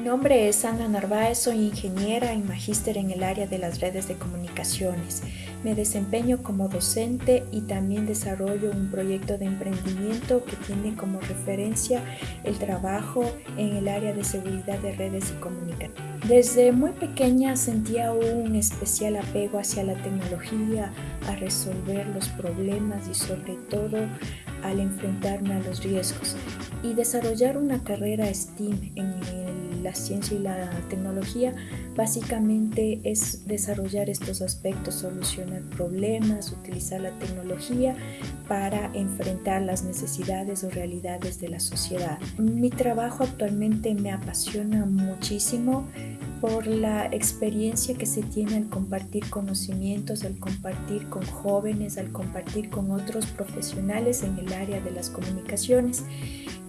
nombre es Ana Narváez, soy ingeniera y magíster en el área de las redes de comunicaciones. Me desempeño como docente y también desarrollo un proyecto de emprendimiento que tiene como referencia el trabajo en el área de seguridad de redes y comunicaciones. Desde muy pequeña sentía un especial apego hacia la tecnología, a resolver los problemas y sobre todo al enfrentarme a los riesgos y desarrollar una carrera STEAM en la ciencia y la tecnología básicamente es desarrollar estos aspectos, solucionar problemas, utilizar la tecnología para enfrentar las necesidades o realidades de la sociedad. Mi trabajo actualmente me apasiona muchísimo por la experiencia que se tiene al compartir conocimientos, al compartir con jóvenes, al compartir con otros profesionales en el área de las comunicaciones.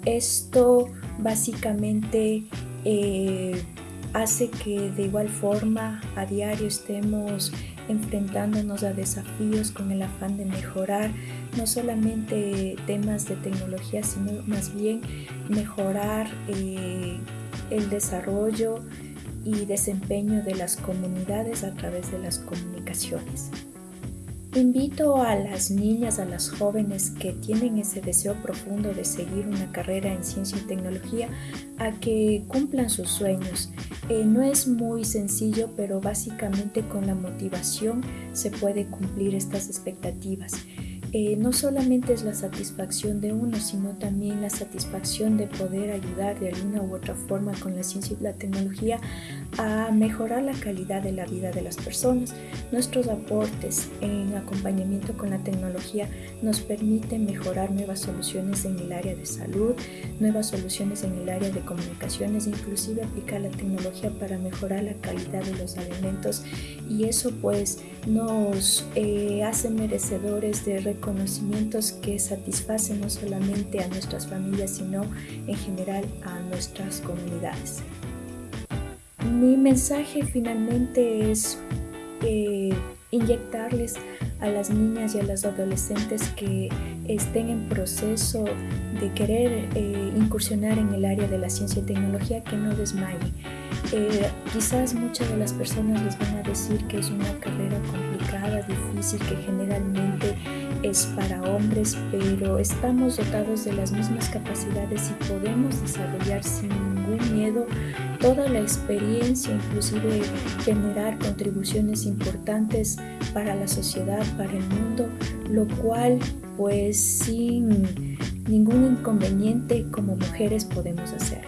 Esto básicamente eh, hace que de igual forma a diario estemos enfrentándonos a desafíos con el afán de mejorar no solamente temas de tecnología, sino más bien mejorar eh, el desarrollo y desempeño de las comunidades a través de las comunicaciones. Invito a las niñas, a las jóvenes que tienen ese deseo profundo de seguir una carrera en ciencia y tecnología a que cumplan sus sueños. Eh, no es muy sencillo, pero básicamente con la motivación se puede cumplir estas expectativas. Eh, no solamente es la satisfacción de uno, sino también la satisfacción de poder ayudar de alguna u otra forma con la ciencia y la tecnología a mejorar la calidad de la vida de las personas. Nuestros aportes en acompañamiento con la tecnología nos permiten mejorar nuevas soluciones en el área de salud, nuevas soluciones en el área de comunicaciones, inclusive aplicar la tecnología para mejorar la calidad de los alimentos y eso pues nos eh, hace merecedores de conocimientos que satisfacen no solamente a nuestras familias, sino en general a nuestras comunidades. Mi mensaje finalmente es eh, inyectarles a las niñas y a las adolescentes que estén en proceso de querer eh, incursionar en el área de la ciencia y tecnología que no desmayen. Eh, quizás muchas de las personas les van a decir que es una carrera complicada, difícil, que generalmente es para hombres, pero estamos dotados de las mismas capacidades y podemos desarrollar sin ningún miedo toda la experiencia, inclusive generar contribuciones importantes para la sociedad, para el mundo, lo cual pues sin ningún inconveniente como mujeres podemos hacer.